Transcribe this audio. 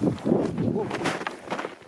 오.